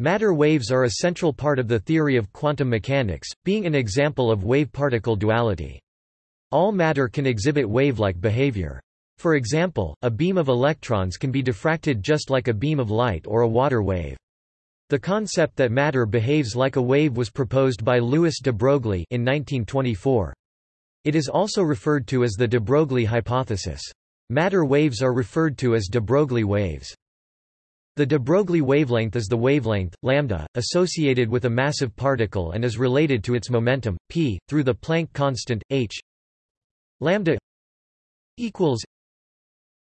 Matter waves are a central part of the theory of quantum mechanics, being an example of wave-particle duality. All matter can exhibit wave-like behavior. For example, a beam of electrons can be diffracted just like a beam of light or a water wave. The concept that matter behaves like a wave was proposed by Louis de Broglie in 1924. It is also referred to as the de Broglie hypothesis. Matter waves are referred to as de Broglie waves. The de Broglie wavelength is the wavelength, lambda, associated with a massive particle and is related to its momentum, p, through the Planck constant, h. Lambda equals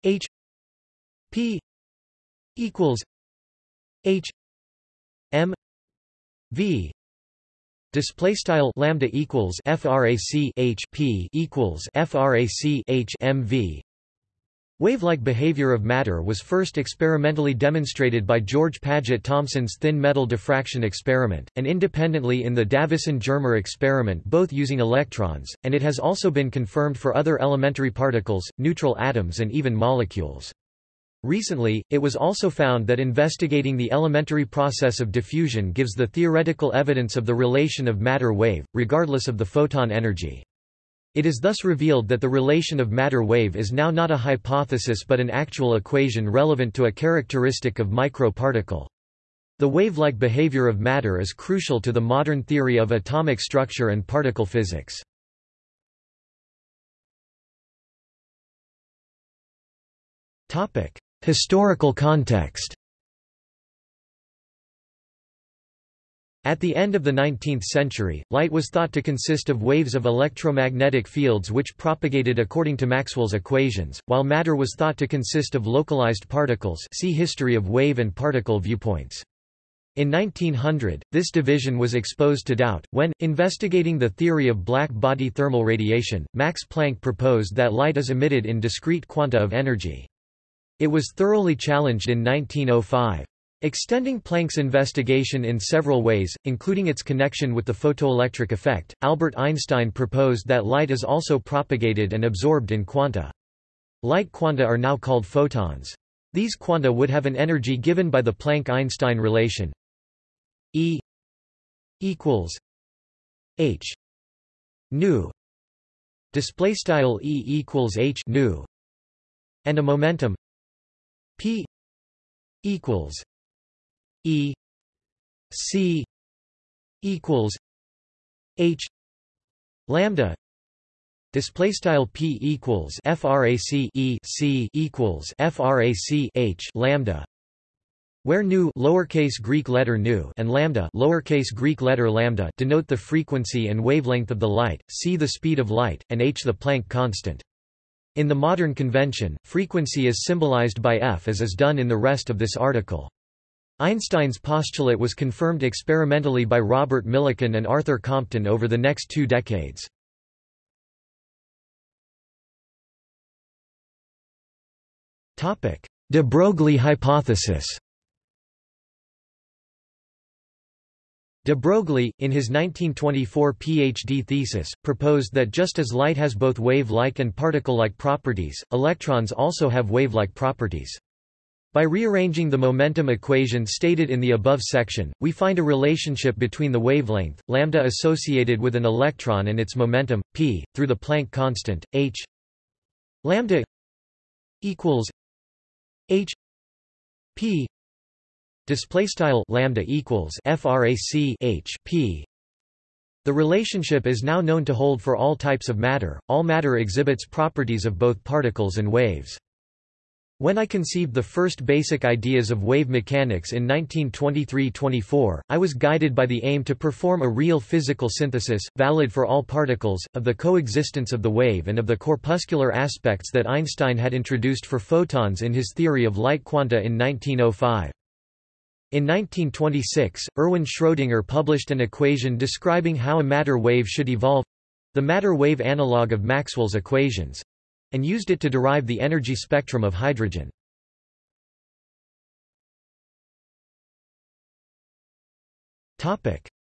h p equals h m v. Display style lambda equals frac h p equals frac h m v Wave-like behavior of matter was first experimentally demonstrated by George Paget Thomson's thin metal diffraction experiment, and independently in the Davison-Germer experiment both using electrons, and it has also been confirmed for other elementary particles, neutral atoms and even molecules. Recently, it was also found that investigating the elementary process of diffusion gives the theoretical evidence of the relation of matter-wave, regardless of the photon energy. It is thus revealed that the relation of matter-wave is now not a hypothesis but an actual equation relevant to a characteristic of microparticle. The wave-like behavior of matter is crucial to the modern theory of atomic structure and particle physics. Historical context At the end of the 19th century, light was thought to consist of waves of electromagnetic fields which propagated according to Maxwell's equations, while matter was thought to consist of localized particles see History of wave and particle viewpoints. In 1900, this division was exposed to doubt, when, investigating the theory of black body thermal radiation, Max Planck proposed that light is emitted in discrete quanta of energy. It was thoroughly challenged in 1905. Extending Planck's investigation in several ways, including its connection with the photoelectric effect, Albert Einstein proposed that light is also propagated and absorbed in quanta. Light quanta are now called photons. These quanta would have an energy given by the Planck-Einstein relation E equals h nu display style E equals h nu and a momentum p equals E C equals H lambda display style p equals frac e c equals frac h lambda where nu lowercase greek letter nu and lambda lowercase greek letter lambda denote the frequency and wavelength of the light c the speed of light and h the planck constant. In the modern convention frequency is symbolized by f as is done in the rest of this article Einstein's postulate was confirmed experimentally by Robert Millikan and Arthur Compton over the next two decades. De Broglie hypothesis De Broglie, in his 1924 PhD thesis, proposed that just as light has both wave-like and particle-like properties, electrons also have wave-like properties. By rearranging the momentum equation stated in the above section, we find a relationship between the wavelength, lambda associated with an electron and its momentum, p, through the Planck constant, h. Lambda equals h p display style lambda equals frac h p. The relationship is now known to hold for all types of matter. All matter exhibits properties of both particles and waves when I conceived the first basic ideas of wave mechanics in 1923–24, I was guided by the aim to perform a real physical synthesis, valid for all particles, of the coexistence of the wave and of the corpuscular aspects that Einstein had introduced for photons in his theory of light quanta in 1905. In 1926, Erwin Schrödinger published an equation describing how a matter wave should evolve—the matter-wave analog of Maxwell's equations, and used it to derive the energy spectrum of hydrogen.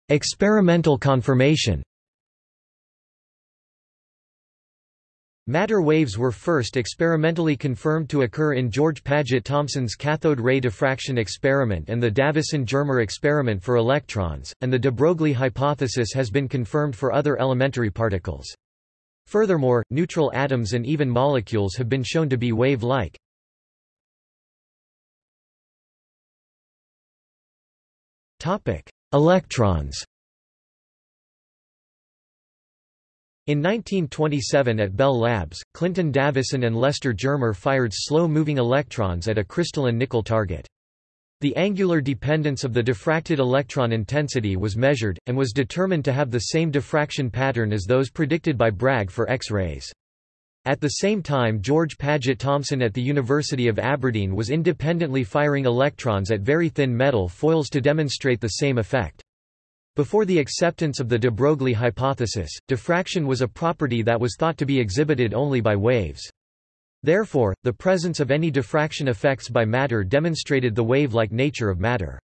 Experimental confirmation Matter waves were first experimentally confirmed to occur in George Paget Thomson's cathode ray diffraction experiment and the Davison-Germer experiment for electrons, and the de Broglie hypothesis has been confirmed for other elementary particles. Furthermore, neutral atoms and even molecules have been shown to be wave-like. Electrons In 1927 at Bell Labs, Clinton Davison and Lester Germer fired slow-moving electrons at a crystalline nickel target. The angular dependence of the diffracted electron intensity was measured, and was determined to have the same diffraction pattern as those predicted by Bragg for X-rays. At the same time George Paget Thomson at the University of Aberdeen was independently firing electrons at very thin metal foils to demonstrate the same effect. Before the acceptance of the de Broglie hypothesis, diffraction was a property that was thought to be exhibited only by waves. Therefore, the presence of any diffraction effects by matter demonstrated the wave-like nature of matter.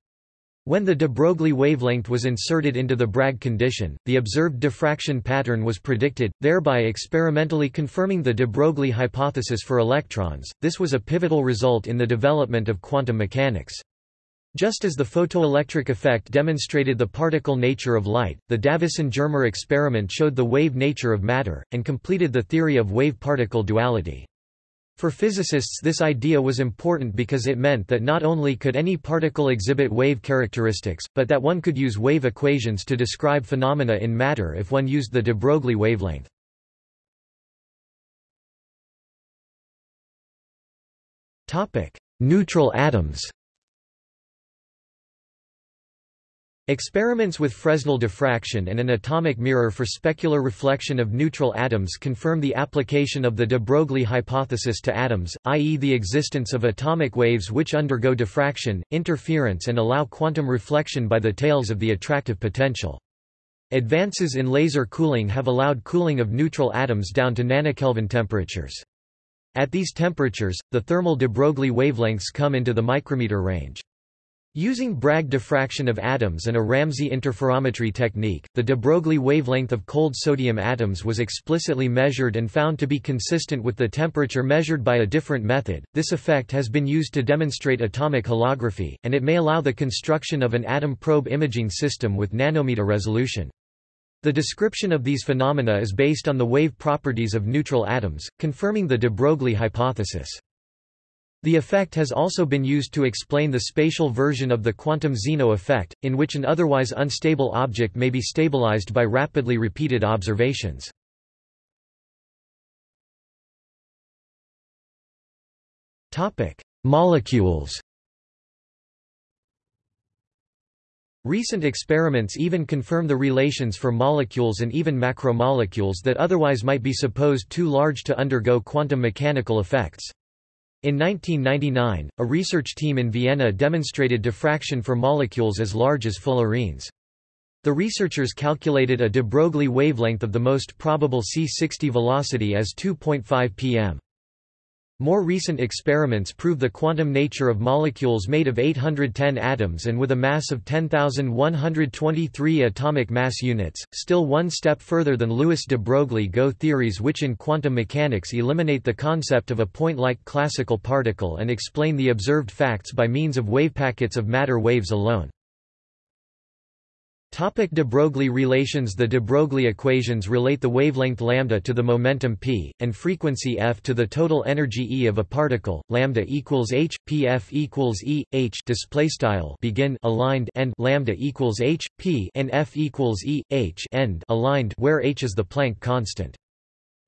When the de Broglie wavelength was inserted into the Bragg condition, the observed diffraction pattern was predicted, thereby experimentally confirming the de Broglie hypothesis for electrons. This was a pivotal result in the development of quantum mechanics. Just as the photoelectric effect demonstrated the particle nature of light, the Davison-Germer experiment showed the wave nature of matter, and completed the theory of wave-particle duality. For physicists this idea was important because it meant that not only could any particle exhibit wave characteristics, but that one could use wave equations to describe phenomena in matter if one used the de Broglie wavelength. Neutral atoms Experiments with Fresnel diffraction and an atomic mirror for specular reflection of neutral atoms confirm the application of the de Broglie hypothesis to atoms, i.e. the existence of atomic waves which undergo diffraction, interference and allow quantum reflection by the tails of the attractive potential. Advances in laser cooling have allowed cooling of neutral atoms down to nanokelvin temperatures. At these temperatures, the thermal de Broglie wavelengths come into the micrometer range. Using Bragg diffraction of atoms and a Ramsey interferometry technique, the de Broglie wavelength of cold sodium atoms was explicitly measured and found to be consistent with the temperature measured by a different method. This effect has been used to demonstrate atomic holography, and it may allow the construction of an atom probe imaging system with nanometer resolution. The description of these phenomena is based on the wave properties of neutral atoms, confirming the de Broglie hypothesis. The effect has also been used to explain the spatial version of the quantum Zeno effect, in which an otherwise unstable object may be stabilized by rapidly repeated observations. Molecules Recent experiments even confirm the relations for molecules and even macromolecules that otherwise might be supposed too large to undergo quantum mechanical effects. In 1999, a research team in Vienna demonstrated diffraction for molecules as large as fullerenes. The researchers calculated a de Broglie wavelength of the most probable C60 velocity as 2.5 pm. More recent experiments prove the quantum nature of molecules made of 810 atoms and with a mass of 10,123 atomic mass units, still one step further than Louis de Broglie GO theories which in quantum mechanics eliminate the concept of a point-like classical particle and explain the observed facts by means of wavepackets of matter waves alone. Topic de Broglie relations The de Broglie equations relate the wavelength lambda to the momentum p, and frequency f to the total energy E of a particle, lambda equals h, p f equals E, h display style begin aligned and lambda equals h, p and f equals E, h end aligned where h is the Planck constant.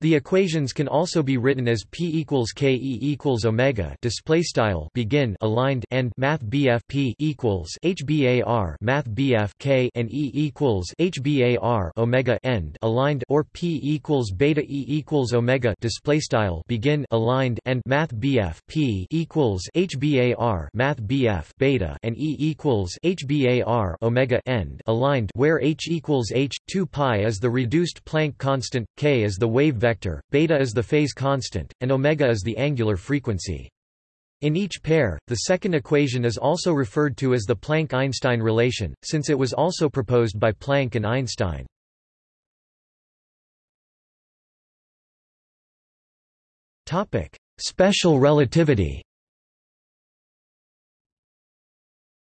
The equations can also be written as p equals k e equals omega display style begin aligned and math bf p equals hbar math bf k and e equals hbar omega end aligned or p equals beta e equals omega display style begin aligned and math bf p equals hbar math bf beta and e equals hbar omega end aligned where h equals h 2 pi is the reduced Planck constant, k is the wave vector, beta is the phase constant, and omega is the angular frequency. In each pair, the second equation is also referred to as the Planck–Einstein relation, since it was also proposed by Planck and Einstein. Topic: Special relativity.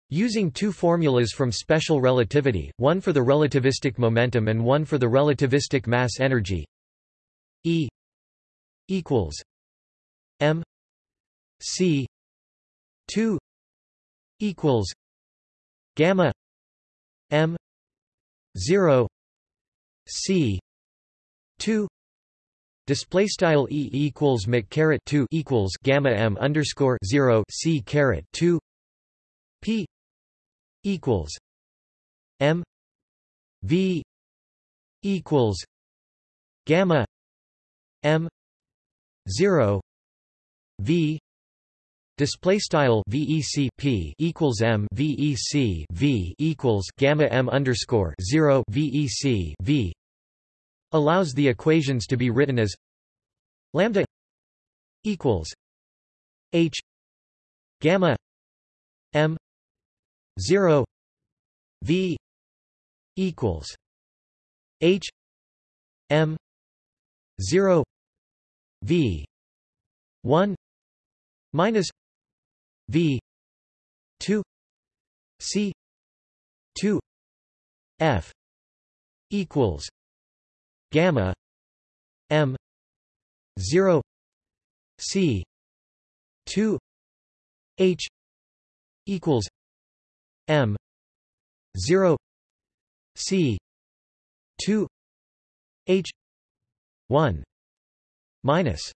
Using two formulas from special relativity, one for the relativistic momentum and one for the relativistic mass energy E equals M C 2 equals gamma M 0 C 2 Display style E equals Mc two equals gamma M underscore zero C caret two P equals M V equals gamma M zero V Display style VEC P equals M VEC V equals gamma M underscore zero VEC V allows the equations to be written as lambda equals H gamma M 0 v equals h m 0 v 1 minus v 2 c 2 f equals gamma m 0 c 2 h equals M zero C two H one minus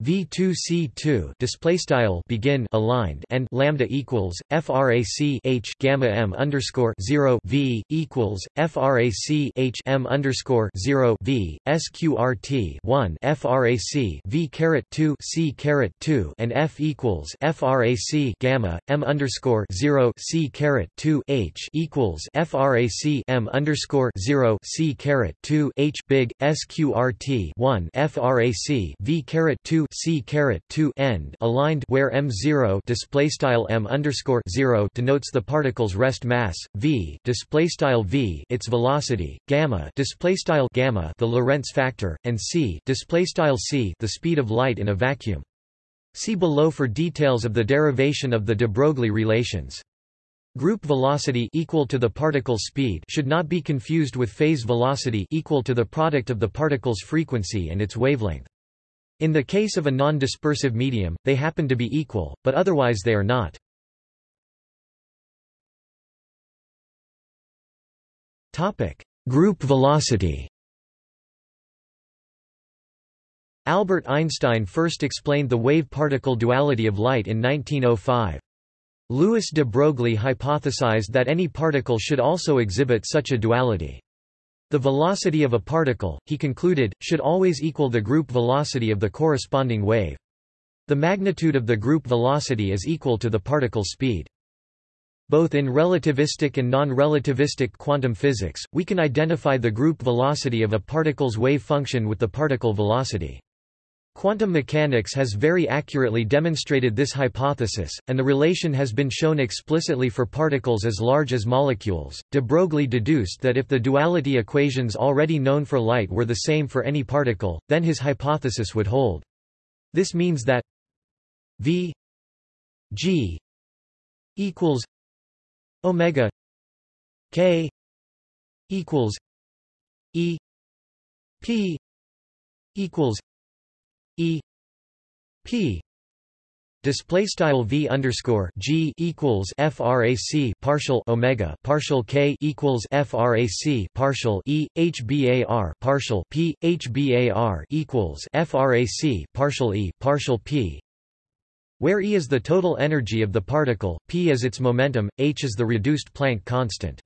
V2C2 display style begin aligned and lambda equals frac H gamma M underscore 0 V equals frac H M underscore 0 V sqrt 1 frac V caret 2 C caret 2 and F equals frac gamma M underscore 0 C caret 2 H equals frac M underscore 0 C caret 2 H big sqrt 1 frac V caret 2 C caret 2 end aligned where M zero display style M underscore 0 denotes the particle's rest mass V display style V its velocity gamma display style gamma the Lorentz factor and C display style C the speed of light in a vacuum See below for details of the derivation of the de Broglie relations Group velocity equal to the particle's speed should not be confused with phase velocity equal to the product of the particle's frequency and its wavelength. In the case of a non-dispersive medium, they happen to be equal, but otherwise they are not. Group velocity Albert Einstein first explained the wave-particle duality of light in 1905. Louis de Broglie hypothesized that any particle should also exhibit such a duality. The velocity of a particle, he concluded, should always equal the group velocity of the corresponding wave. The magnitude of the group velocity is equal to the particle speed. Both in relativistic and non-relativistic quantum physics, we can identify the group velocity of a particle's wave function with the particle velocity. Quantum mechanics has very accurately demonstrated this hypothesis, and the relation has been shown explicitly for particles as large as molecules. De Broglie deduced that if the duality equations already known for light were the same for any particle, then his hypothesis would hold. This means that v g equals omega k equals e p equals E P display style v underscore g equals frac partial omega partial k equals frac partial e h bar partial p h bar equals frac partial e partial p where e is the total energy of the particle p is its momentum h is the reduced Planck constant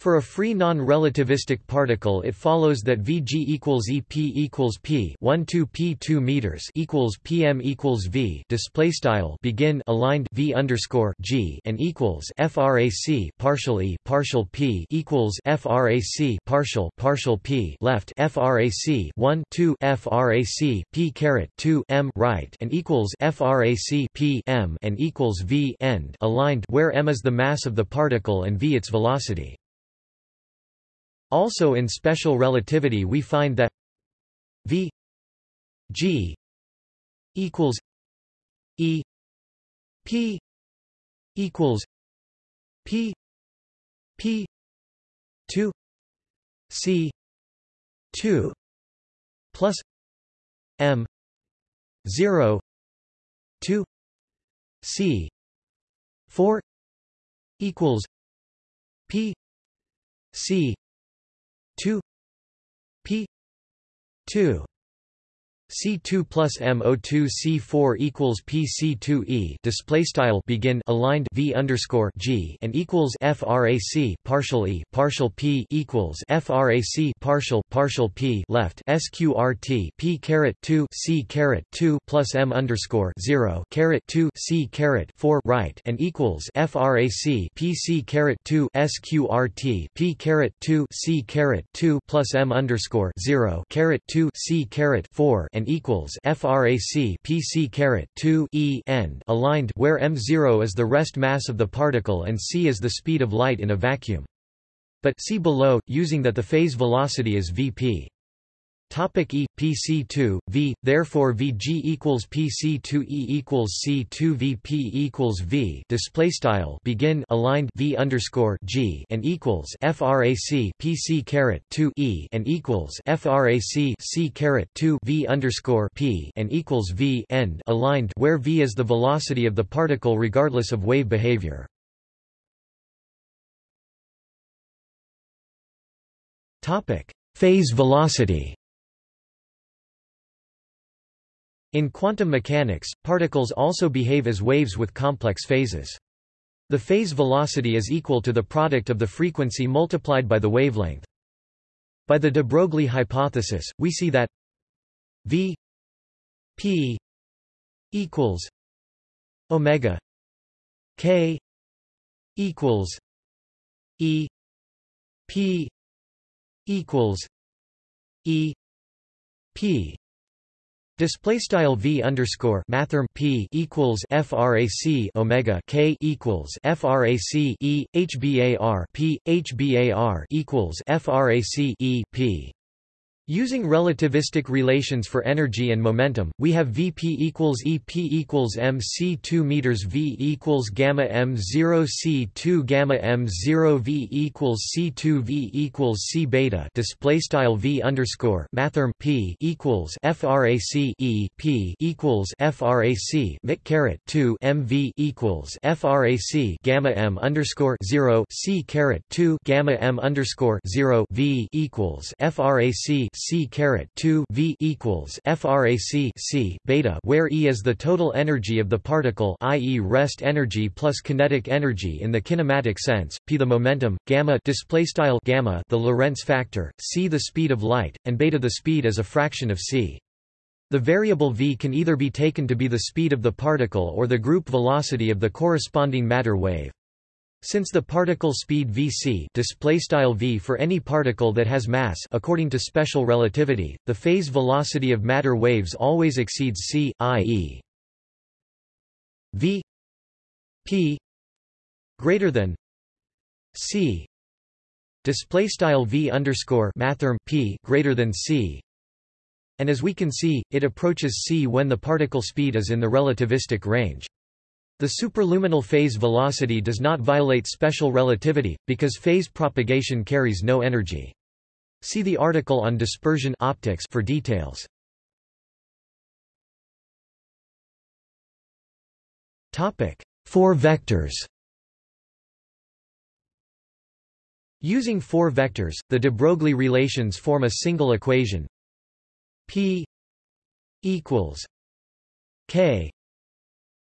for a free non-relativistic particle it follows that Vg equals EP equals P 1 2 P 2 meters equals PM equals V display style begin aligned V underscore G and equals FRAC partial E partial P equals FRAC partial partial P left FRAC 1 2 FRAC P caret 2 M right and equals FRAC P M and equals V end aligned where M is the mass of the particle and V its velocity. Also in special relativity we find that v g equals E P equals P P two C two plus M zero two C four equals P C two P two C2 plus MO2 C4 equals PC2E display style begin aligned V underscore G and equals FRAC partial E partial P equals FRAC partial partial P left SQRT P caret 2 C caret 2 plus M underscore 0 caret 2 C caret 4 right and equals FRAC PC caret 2 SQRT P caret 2 C caret 2 plus M underscore 0 caret 2 C caret 4 and equals frac pc caret 2 e end aligned where m0 is the rest mass of the particle and c is the speed of light in a vacuum. But see below, using that the phase velocity is vp. Topic E PC2 V therefore VG equals PC2 E equals C2 VP equals V display style begin aligned V underscore G and equals FRAC PC caret 2 E and equals FRAC C caret 2 V underscore P and equals V end aligned where V is the velocity of the particle regardless of wave behavior. Topic Phase velocity In quantum mechanics, particles also behave as waves with complex phases. The phase velocity is equal to the product of the frequency multiplied by the wavelength. By the de Broglie hypothesis, we see that v p equals omega k equals e p equals e p Display style v underscore mathrm p equals frac omega k equals frac e hbar p hbar equals frac e p Using relativistic relations for energy and momentum, we have Vp equals Ep equals mc2 meters V equals gamma m0 c2 gamma m0 V equals c2 V equals c beta display style V underscore mathrm P equals frac E P equals frac mic caret 2 mV equals frac gamma m underscore 0 c caret 2 gamma m underscore 0 V equals frac c caret 2 v equals frac c beta, where E is the total energy of the particle, i.e., rest energy plus kinetic energy in the kinematic sense, p the momentum, gamma display style gamma the Lorentz factor, c the speed of light, and beta the speed as a fraction of c. The variable v can either be taken to be the speed of the particle or the group velocity of the corresponding matter wave. Since the particle speed vc v for any particle that has mass according to special relativity, the phase velocity of matter waves always exceeds c, i.e. v p greater than c. Display style v underscore mathrm p greater than c. And as we can see it approaches c when the particle speed is in the relativistic range the superluminal phase velocity does not violate special relativity, because phase propagation carries no energy. See the article on dispersion optics for details. Topic: Four vectors Using four vectors, the de Broglie relations form a single equation P equals K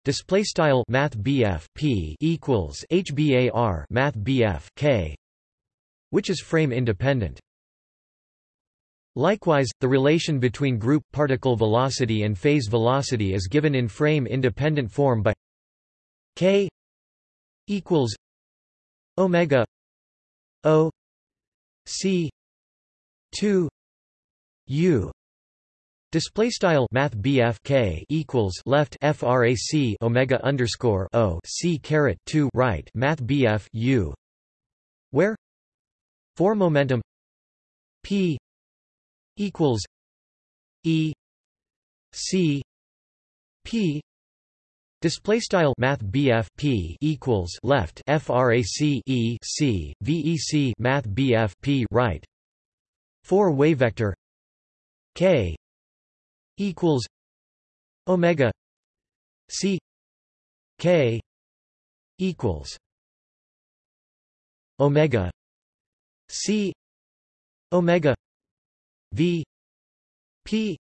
Display style Math P equals HBAR Math K which is frame independent. Likewise, the relation between group particle velocity and phase velocity is given in frame independent form by K equals omega O C 2 U Display style Math K equals left frac Omega underscore O C caret two right Math U where for momentum P equals E C p. Display style math BF p equals left frac e c vec math BF p right. For wave vector k equals omega c k equals omega c omega v p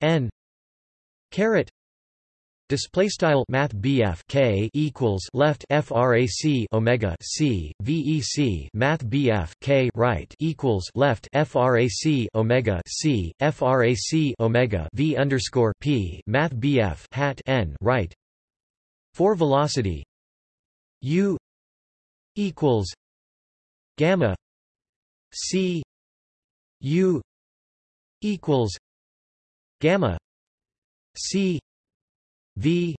n caret Display style Math BF K equals left FRAC Omega C VEC Math BF K right equals left FRAC Omega C. FRAC Omega V underscore P. Math BF hat N right. For velocity U equals gamma C. U equals gamma C V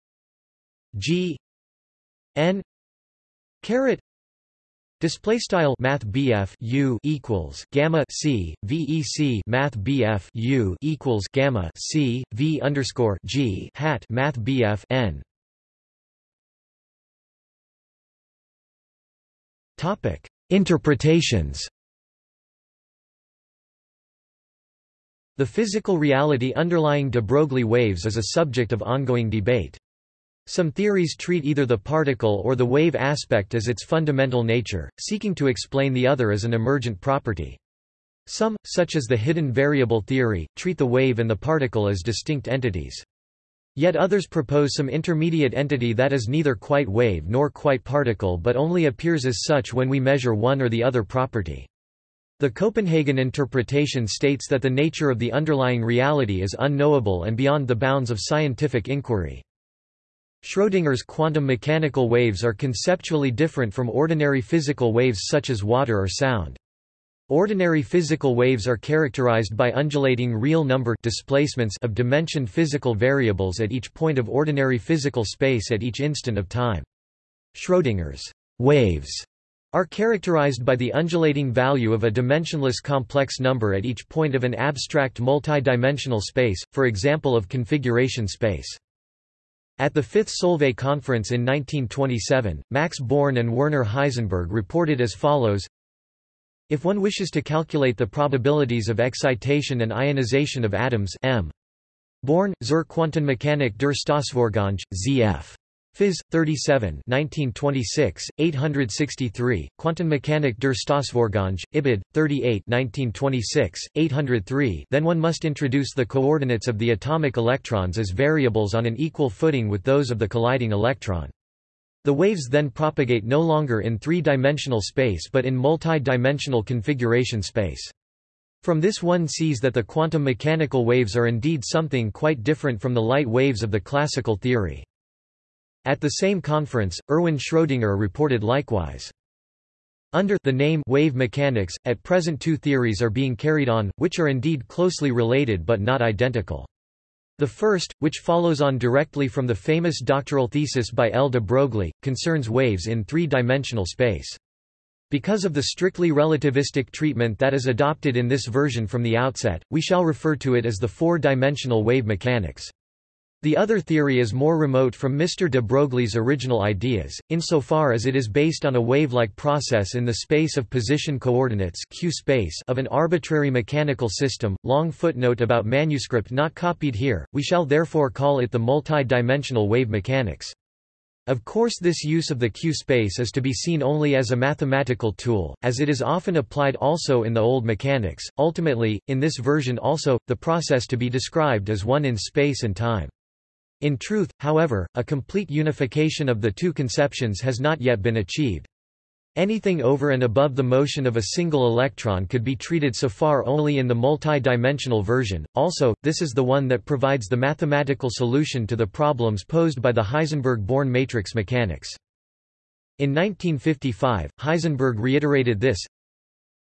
G N caret Display style Math BF U equals Gamma C VEC Math BF U equals Gamma C V underscore G hat Math BF N. Topic. Interpretations The physical reality underlying de Broglie waves is a subject of ongoing debate. Some theories treat either the particle or the wave aspect as its fundamental nature, seeking to explain the other as an emergent property. Some, such as the hidden variable theory, treat the wave and the particle as distinct entities. Yet others propose some intermediate entity that is neither quite wave nor quite particle but only appears as such when we measure one or the other property. The Copenhagen interpretation states that the nature of the underlying reality is unknowable and beyond the bounds of scientific inquiry. Schrödinger's quantum mechanical waves are conceptually different from ordinary physical waves such as water or sound. Ordinary physical waves are characterized by undulating real number displacements of dimensioned physical variables at each point of ordinary physical space at each instant of time. Schrödinger's waves are characterized by the undulating value of a dimensionless complex number at each point of an abstract multidimensional space, for example of configuration space. At the Fifth Solvay Conference in 1927, Max Born and Werner Heisenberg reported as follows If one wishes to calculate the probabilities of excitation and ionization of atoms m. Born, zur Quantenmechanik der Stoßvorgänge, zf. Phys. 37 1926, 863, Quantenmechanik der Stoßvorgänge, Ibid. 38 1926, 803 then one must introduce the coordinates of the atomic electrons as variables on an equal footing with those of the colliding electron. The waves then propagate no longer in three-dimensional space but in multi-dimensional configuration space. From this one sees that the quantum mechanical waves are indeed something quite different from the light waves of the classical theory. At the same conference, Erwin Schrödinger reported likewise. Under the name wave mechanics, at present two theories are being carried on, which are indeed closely related but not identical. The first, which follows on directly from the famous doctoral thesis by L. de Broglie, concerns waves in three-dimensional space. Because of the strictly relativistic treatment that is adopted in this version from the outset, we shall refer to it as the four-dimensional wave mechanics. The other theory is more remote from Mr. de Broglie's original ideas, insofar as it is based on a wave-like process in the space of position coordinates Q space of an arbitrary mechanical system. Long footnote about manuscript not copied here, we shall therefore call it the multi-dimensional wave mechanics. Of course this use of the Q-space is to be seen only as a mathematical tool, as it is often applied also in the old mechanics. Ultimately, in this version also, the process to be described is one in space and time. In truth, however, a complete unification of the two conceptions has not yet been achieved. Anything over and above the motion of a single electron could be treated so far only in the multi-dimensional version. Also, this is the one that provides the mathematical solution to the problems posed by the Heisenberg-Born matrix mechanics. In 1955, Heisenberg reiterated this,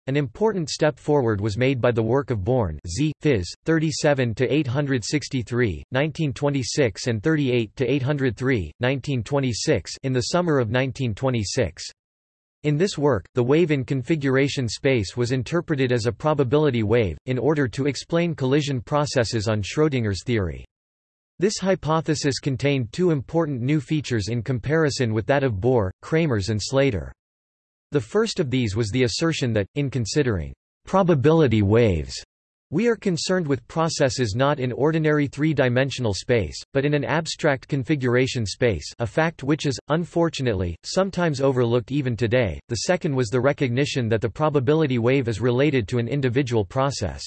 an important step forward was made by the work of Born Z. Phys. 37-863, 1926 and 38-803, 1926 in the summer of 1926. In this work, the wave in configuration space was interpreted as a probability wave, in order to explain collision processes on Schrödinger's theory. This hypothesis contained two important new features in comparison with that of Bohr, Kramers and Slater. The first of these was the assertion that, in considering probability waves, we are concerned with processes not in ordinary three-dimensional space, but in an abstract configuration space a fact which is, unfortunately, sometimes overlooked even today. The second was the recognition that the probability wave is related to an individual process.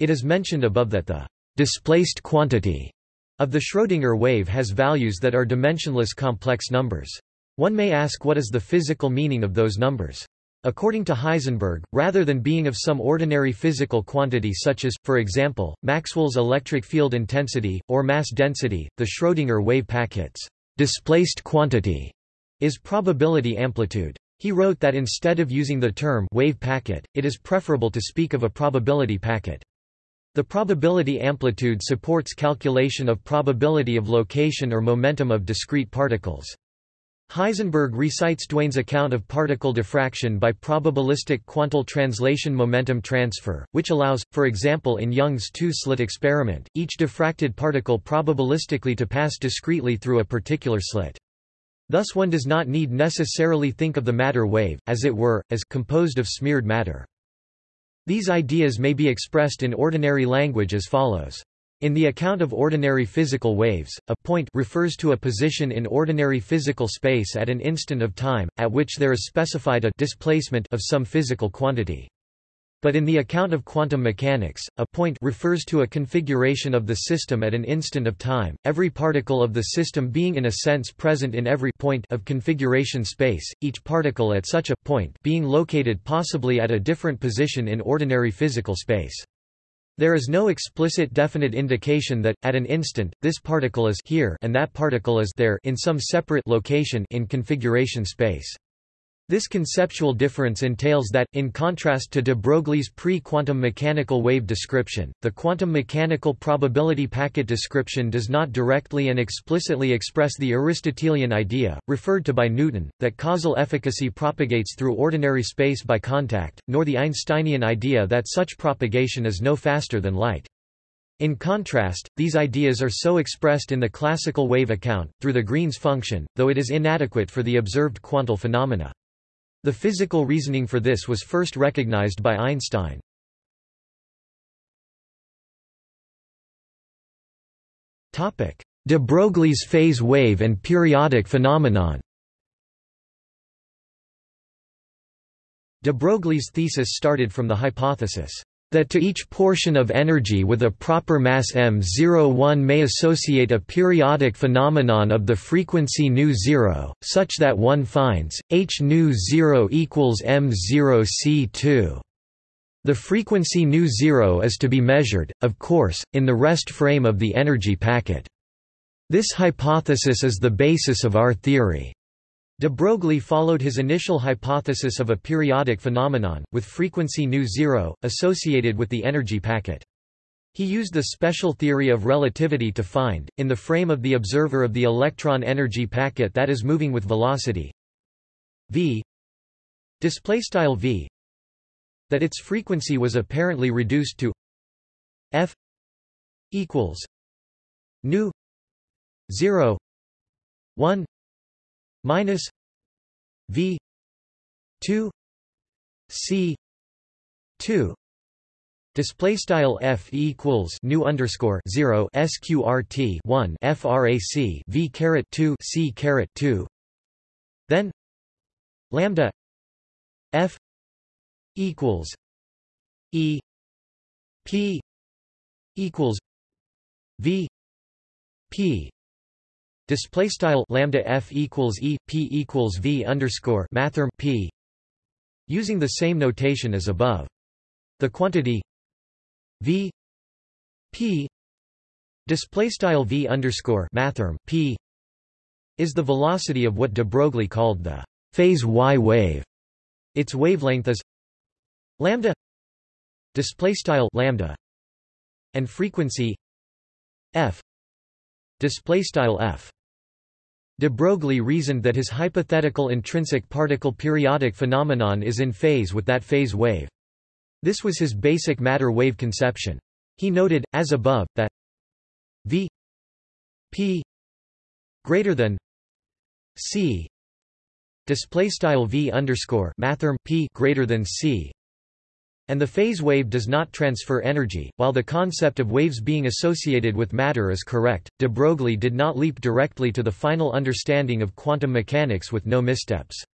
It is mentioned above that the displaced quantity of the Schrödinger wave has values that are dimensionless complex numbers. One may ask what is the physical meaning of those numbers. According to Heisenberg, rather than being of some ordinary physical quantity such as, for example, Maxwell's electric field intensity, or mass density, the Schrödinger wave packet's displaced quantity is probability amplitude. He wrote that instead of using the term wave packet, it is preferable to speak of a probability packet. The probability amplitude supports calculation of probability of location or momentum of discrete particles. Heisenberg recites Duane's account of particle diffraction by probabilistic quantal translation momentum transfer, which allows, for example in Young's two-slit experiment, each diffracted particle probabilistically to pass discretely through a particular slit. Thus one does not need necessarily think of the matter wave, as it were, as composed of smeared matter. These ideas may be expressed in ordinary language as follows. In the account of ordinary physical waves, a point refers to a position in ordinary physical space at an instant of time, at which there is specified a displacement of some physical quantity. But in the account of quantum mechanics, a point refers to a configuration of the system at an instant of time, every particle of the system being in a sense present in every point of configuration space, each particle at such a point being located possibly at a different position in ordinary physical space. There is no explicit definite indication that, at an instant, this particle is here and that particle is there in some separate location in configuration space. This conceptual difference entails that, in contrast to de Broglie's pre-quantum mechanical wave description, the quantum mechanical probability packet description does not directly and explicitly express the Aristotelian idea, referred to by Newton, that causal efficacy propagates through ordinary space by contact, nor the Einsteinian idea that such propagation is no faster than light. In contrast, these ideas are so expressed in the classical wave account, through the Green's function, though it is inadequate for the observed quantal phenomena. The physical reasoning for this was first recognized by Einstein. De Broglie's phase wave and periodic phenomenon. De Broglie's thesis started from the hypothesis that to each portion of energy with a proper mass m0 one may associate a periodic phenomenon of the frequency nu 0, such that one finds, h nu 0 equals m0 c2. The frequency nu 0 is to be measured, of course, in the rest frame of the energy packet. This hypothesis is the basis of our theory. De Broglie followed his initial hypothesis of a periodic phenomenon, with frequency nu zero, associated with the energy packet. He used the special theory of relativity to find, in the frame of the observer of the electron energy packet that is moving with velocity v v that its frequency was apparently reduced to f equals nu 0 1 minus V two C two Display style f equals nu underscore zero sqrt one frac v caret two c caret two. Then lambda f equals e p equals v p Display style lambda f equals e p equals v underscore mathrm p. Using the same notation as above. The quantity v p display style v underscore mathrm p is the velocity of what de Broglie called the phase y wave. Its wavelength is lambda display style lambda and frequency f display style f De Broglie reasoned that his hypothetical intrinsic particle periodic phenomenon is in phase with that phase wave. This was his basic matter wave conception. He noted, as above, that v p greater than c display style v underscore mathrm p greater than c and the phase wave does not transfer energy. While the concept of waves being associated with matter is correct, de Broglie did not leap directly to the final understanding of quantum mechanics with no missteps.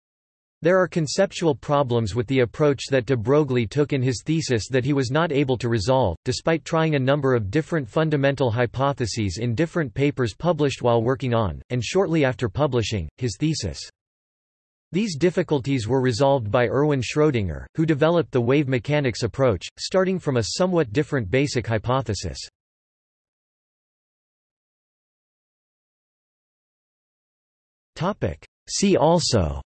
There are conceptual problems with the approach that de Broglie took in his thesis that he was not able to resolve, despite trying a number of different fundamental hypotheses in different papers published while working on, and shortly after publishing, his thesis. These difficulties were resolved by Erwin Schrödinger, who developed the wave mechanics approach, starting from a somewhat different basic hypothesis. See also.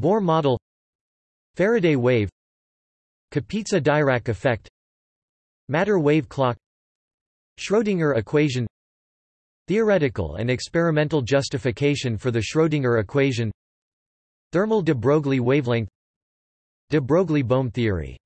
Bohr model. Faraday wave. Kapitsa-Dirac effect. Matter wave clock. Schrödinger equation Theoretical and experimental justification for the Schrödinger equation. Thermal de Broglie wavelength. De Broglie-Bohm theory